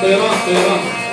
对吗？对吗？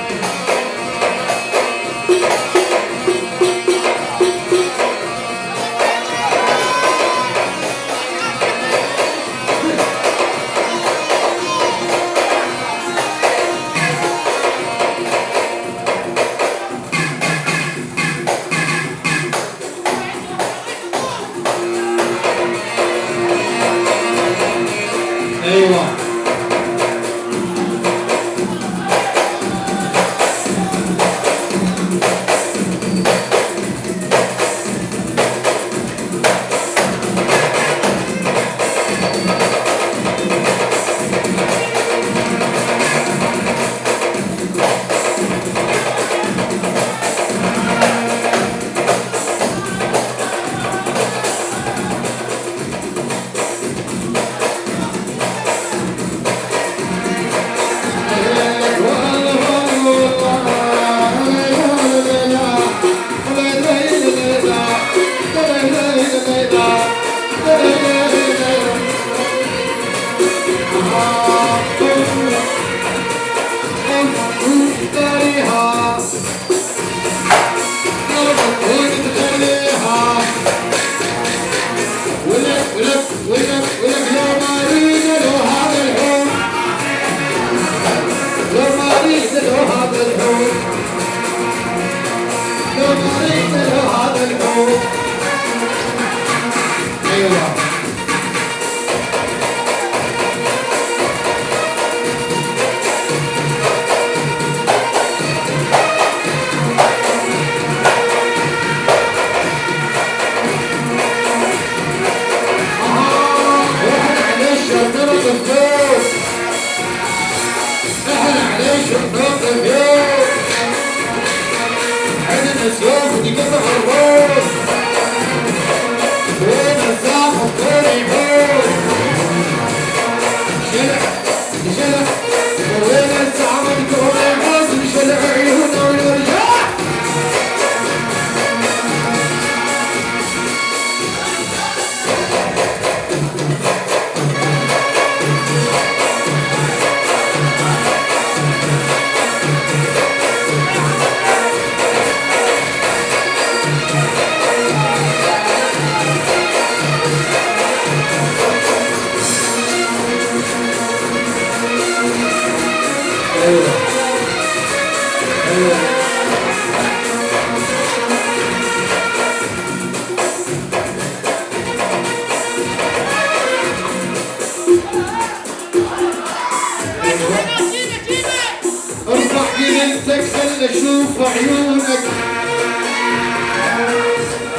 أشوف عيونك.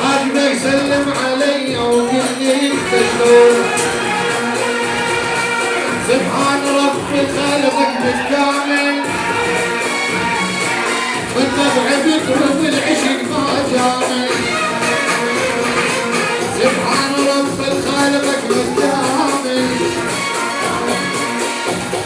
عجبك سلم علي وقل لي انت شلون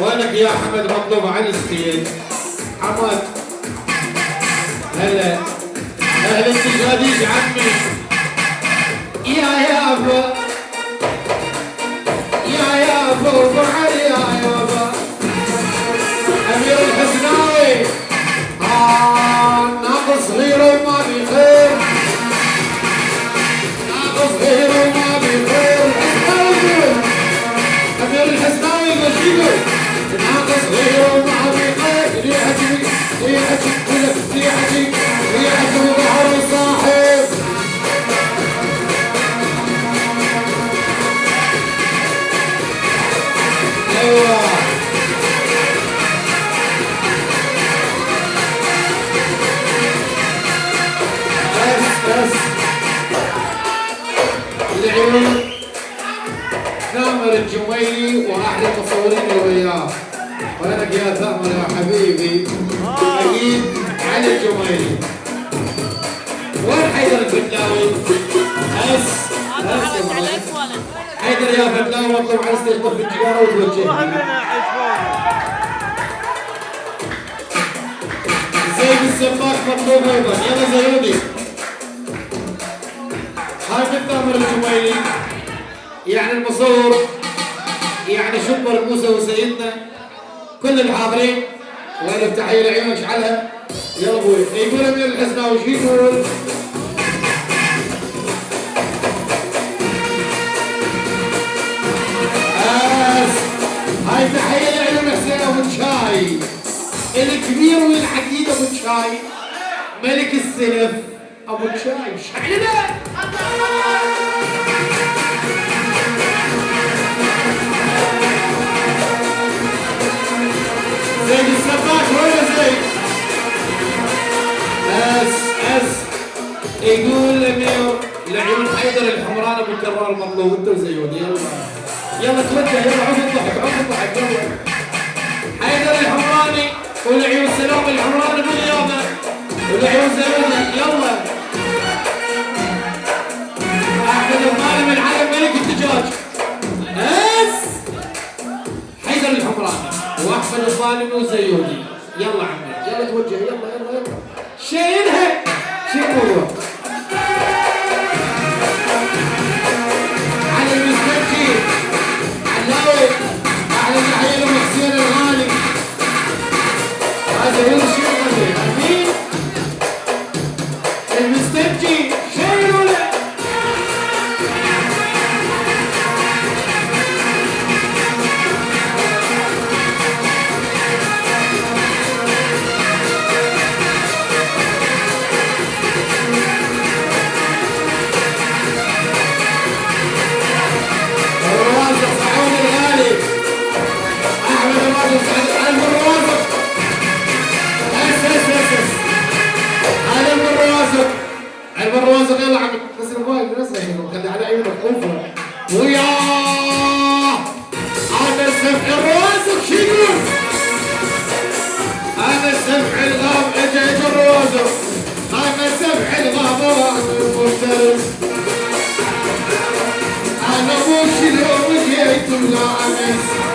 وينك يا حمد مطلوب عن الستيج حمد. هلا. أهلا التجاديج عمي يا يابا يا يابا أبو علي. وين حيدر بس يا معلم. حيدر يا فنان واطلب على استيقظ في التجاره وتوجه زيد السباك مطلوب أيضا. يلا زيودي. من ثامر الجميلي يعني المصور يعني شكر موسى وسيدنا. كل الحاضرين. وألف تحية لعيونك اشعلها يلا أبوي. يقول أمير الحسناوي شو يقول؟ هاي تحية لعيون حسين أبو الشاي الكبير والعقيد أبو الشاي ملك السلف أبو الشاي شعلنا زيد السباك وين زيد؟ حيدر الحمران ابو كرار المطلوب انت وزيود يلا. يلا توجه يلا عود الضحك عود الضحك. يلا. حيدر الحمراني ولعيون سلام الحمراني بالرياضه ولعيون زيود يلا. أحمد الظالم العلم ملك الدجاج. اس حيدر الحمراني. وأحمد الظالمي وزيودي يلا عمي. يلا توجه. يلا. الرواسق شو يقول؟ هذا السمح الغاب اجى الرواسق هذا سمح الغاب المفترس أنا الغامس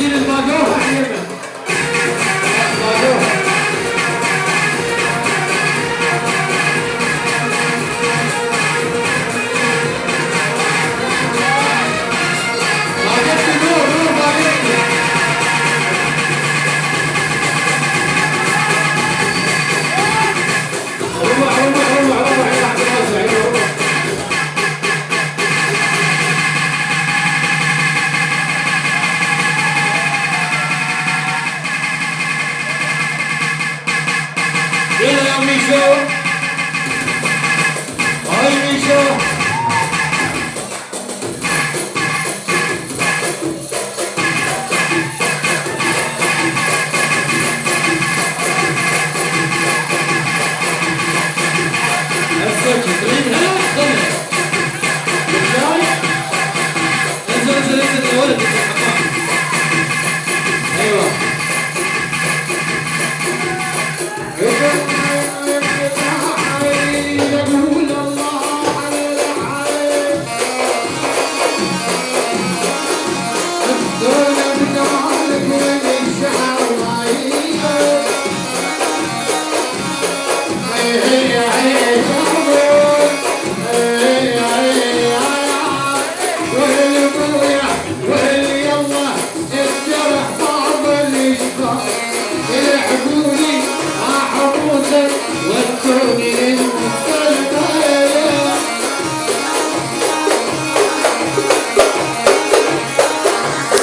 Martinez Margot.